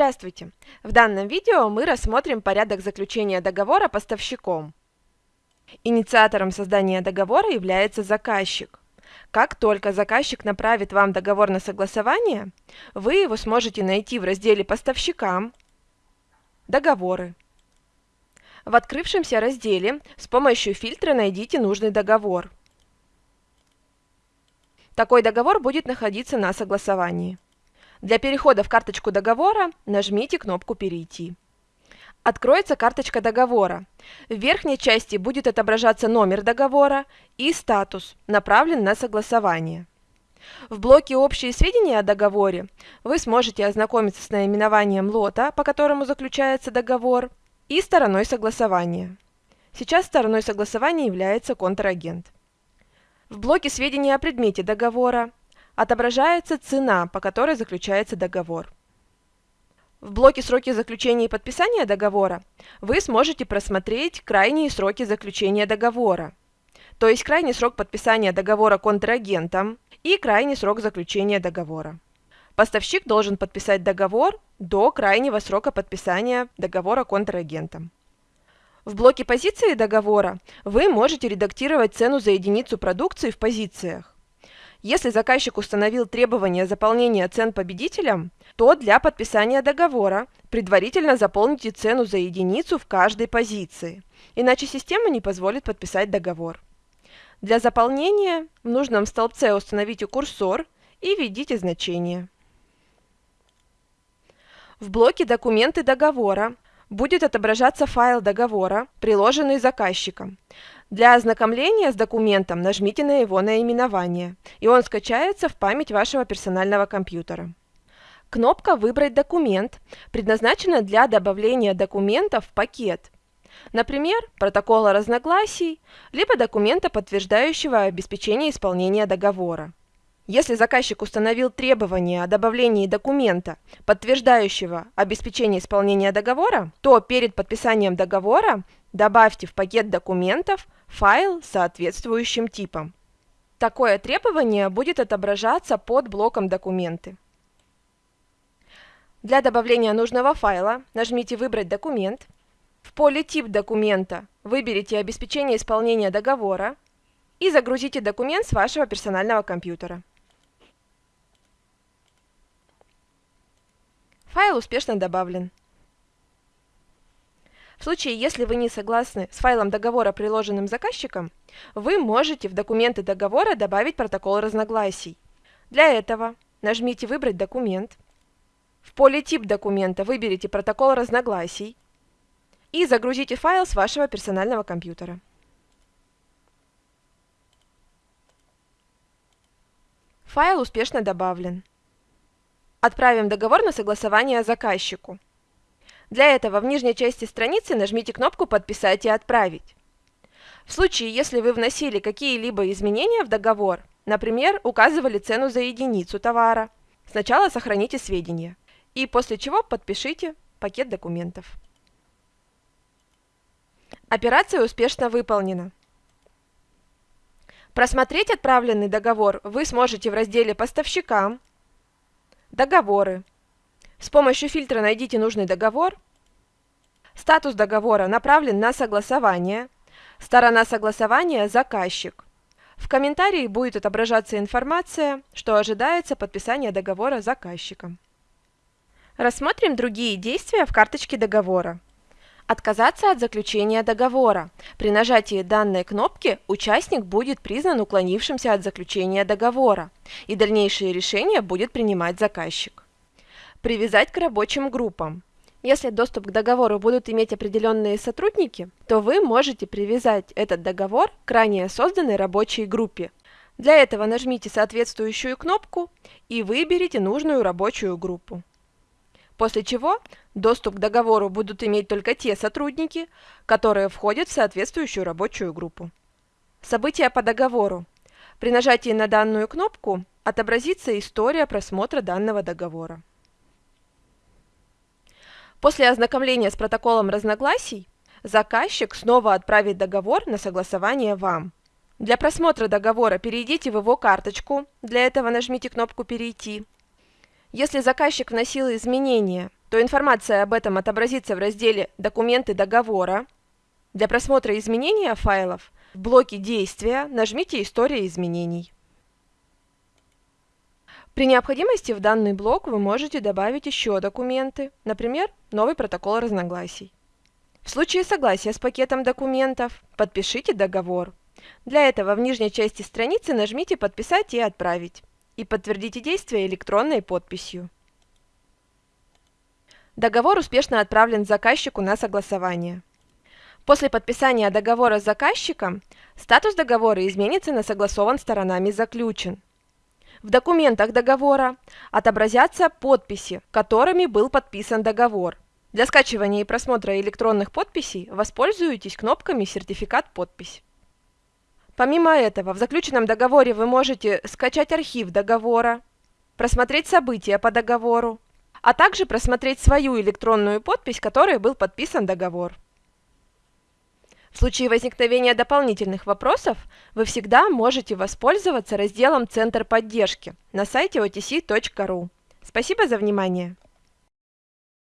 Здравствуйте! В данном видео мы рассмотрим порядок заключения договора поставщиком. Инициатором создания договора является заказчик. Как только заказчик направит вам договор на согласование, вы его сможете найти в разделе «Поставщикам», «Договоры». В открывшемся разделе с помощью фильтра найдите нужный договор. Такой договор будет находиться на согласовании. Для перехода в карточку договора нажмите кнопку «Перейти». Откроется карточка договора. В верхней части будет отображаться номер договора и статус «Направлен на согласование». В блоке «Общие сведения о договоре» вы сможете ознакомиться с наименованием лота, по которому заключается договор, и стороной согласования. Сейчас стороной согласования является контрагент. В блоке «Сведения о предмете договора» отображается цена, по которой заключается договор. В блоке «Сроки заключения и подписания договора» вы сможете просмотреть крайние сроки заключения договора, то есть крайний срок подписания договора контрагентом и крайний срок заключения договора. Поставщик должен подписать договор до крайнего срока подписания договора контрагентом. В блоке позиции договора вы можете редактировать цену за единицу продукции в позициях. Если заказчик установил требование заполнения цен победителям, то для подписания договора предварительно заполните цену за единицу в каждой позиции, иначе система не позволит подписать договор. Для заполнения в нужном столбце установите курсор и введите значение. В блоке «Документы договора» будет отображаться файл договора, приложенный заказчиком. Для ознакомления с документом нажмите на его наименование, и он скачается в память вашего персонального компьютера. Кнопка «Выбрать документ» предназначена для добавления документов в пакет. Например, протокола разногласий, либо документа, подтверждающего обеспечение исполнения договора. Если заказчик установил требование о добавлении документа, подтверждающего обеспечение исполнения договора, то перед подписанием договора добавьте в пакет документов файл с соответствующим типом. Такое требование будет отображаться под блоком «Документы». Для добавления нужного файла нажмите «Выбрать документ». В поле «Тип документа» выберите «Обеспечение исполнения договора» и загрузите документ с вашего персонального компьютера. Файл успешно добавлен. В случае, если вы не согласны с файлом договора, приложенным заказчиком, вы можете в документы договора добавить протокол разногласий. Для этого нажмите «Выбрать документ», в поле «Тип документа» выберите протокол разногласий и загрузите файл с вашего персонального компьютера. Файл успешно добавлен. Отправим договор на согласование заказчику. Для этого в нижней части страницы нажмите кнопку «Подписать и отправить». В случае, если вы вносили какие-либо изменения в договор, например, указывали цену за единицу товара, сначала сохраните сведения и после чего подпишите пакет документов. Операция успешно выполнена. Просмотреть отправленный договор вы сможете в разделе «Поставщикам», Договоры. С помощью фильтра найдите нужный договор. Статус договора направлен на согласование. Сторона согласования – заказчик. В комментарии будет отображаться информация, что ожидается подписание договора заказчиком. Рассмотрим другие действия в карточке договора. Отказаться от заключения договора. При нажатии данной кнопки участник будет признан уклонившимся от заключения договора, и дальнейшие решения будет принимать заказчик. Привязать к рабочим группам. Если доступ к договору будут иметь определенные сотрудники, то вы можете привязать этот договор к ранее созданной рабочей группе. Для этого нажмите соответствующую кнопку и выберите нужную рабочую группу после чего доступ к договору будут иметь только те сотрудники, которые входят в соответствующую рабочую группу. События по договору. При нажатии на данную кнопку отобразится история просмотра данного договора. После ознакомления с протоколом разногласий, заказчик снова отправит договор на согласование вам. Для просмотра договора перейдите в его карточку, для этого нажмите кнопку «Перейти», если заказчик вносил изменения, то информация об этом отобразится в разделе «Документы договора». Для просмотра изменения файлов в блоке «Действия» нажмите «История изменений». При необходимости в данный блок вы можете добавить еще документы, например, новый протокол разногласий. В случае согласия с пакетом документов подпишите договор. Для этого в нижней части страницы нажмите «Подписать и отправить» и подтвердите действие электронной подписью. Договор успешно отправлен заказчику на согласование. После подписания договора с заказчиком статус договора изменится на «Согласован сторонами заключен». В документах договора отобразятся подписи, которыми был подписан договор. Для скачивания и просмотра электронных подписей воспользуйтесь кнопками «Сертификат подпись». Помимо этого, в заключенном договоре вы можете скачать архив договора, просмотреть события по договору, а также просмотреть свою электронную подпись, которой был подписан договор. В случае возникновения дополнительных вопросов вы всегда можете воспользоваться разделом «Центр поддержки» на сайте otc.ru. Спасибо за внимание!